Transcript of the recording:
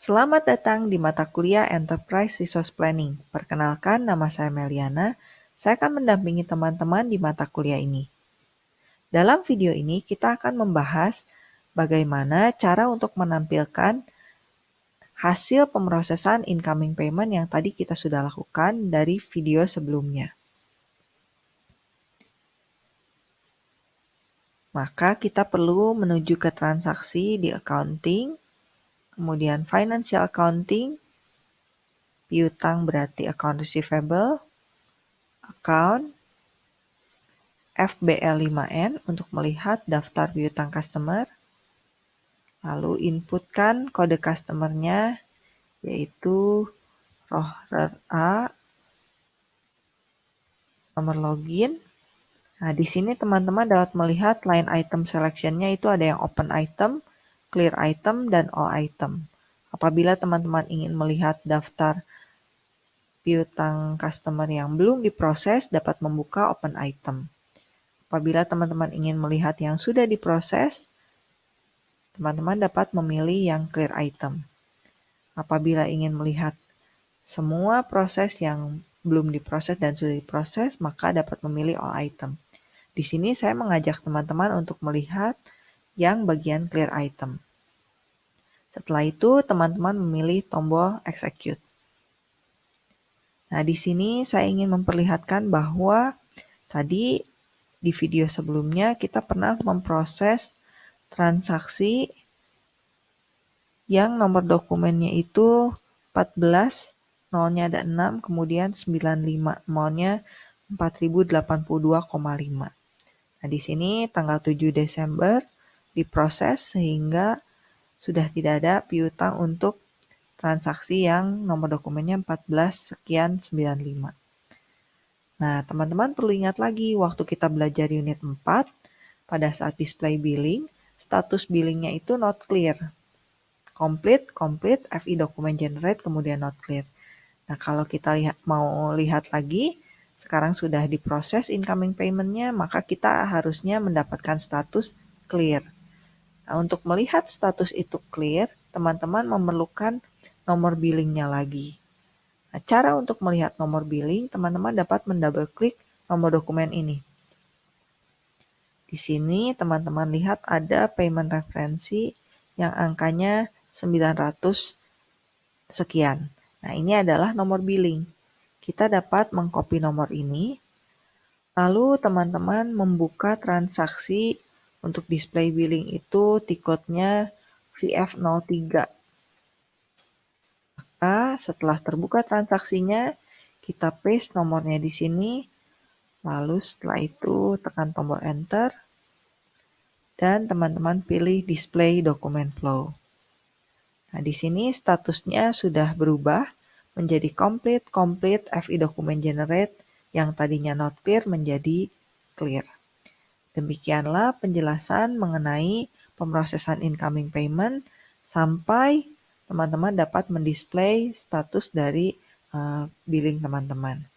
Selamat datang di mata kuliah Enterprise Resource Planning. Perkenalkan, nama saya Meliana. Saya akan mendampingi teman-teman di mata kuliah ini. Dalam video ini, kita akan membahas bagaimana cara untuk menampilkan hasil pemrosesan incoming payment yang tadi kita sudah lakukan dari video sebelumnya. Maka kita perlu menuju ke transaksi di accounting, kemudian financial accounting, piutang berarti account receivable, account, FBL5N untuk melihat daftar piutang customer, lalu inputkan kode customernya yaitu rohrer A, nomor login, Nah, di sini teman-teman dapat melihat line item selection-nya itu ada yang open item, clear item, dan all item. Apabila teman-teman ingin melihat daftar piutang customer yang belum diproses, dapat membuka open item. Apabila teman-teman ingin melihat yang sudah diproses, teman-teman dapat memilih yang clear item. Apabila ingin melihat semua proses yang belum diproses dan sudah diproses, maka dapat memilih all item. Di sini saya mengajak teman-teman untuk melihat yang bagian clear item. Setelah itu, teman-teman memilih tombol execute. Nah, di sini saya ingin memperlihatkan bahwa tadi di video sebelumnya kita pernah memproses transaksi yang nomor dokumennya itu 14, nolnya ada 6, kemudian 95, maunya 4082,5. Nah, di sini tanggal 7 Desember diproses sehingga sudah tidak ada piutang untuk transaksi yang nomor dokumennya 14 sekian 95. Nah, teman-teman perlu ingat lagi waktu kita belajar unit 4, pada saat display billing, status billingnya itu not clear. Complete, complete, FI dokumen generate, kemudian not clear. Nah, kalau kita lihat mau lihat lagi, sekarang sudah diproses incoming paymentnya, maka kita harusnya mendapatkan status clear. Nah, untuk melihat status itu clear, teman-teman memerlukan nomor billingnya lagi. Nah, cara untuk melihat nomor billing, teman-teman dapat mendouble klik nomor dokumen ini. Di sini teman-teman lihat ada payment referensi yang angkanya 900 sekian. Nah, ini adalah nomor billing kita dapat mengcopy nomor ini, lalu teman-teman membuka transaksi untuk display billing itu tiketnya VF03. Maka setelah terbuka transaksinya, kita paste nomornya di sini, lalu setelah itu tekan tombol enter, dan teman-teman pilih display document flow. Nah, di sini statusnya sudah berubah menjadi complete, complete, FI document generate yang tadinya not clear menjadi clear. Demikianlah penjelasan mengenai pemrosesan incoming payment sampai teman-teman dapat mendisplay status dari uh, billing teman-teman.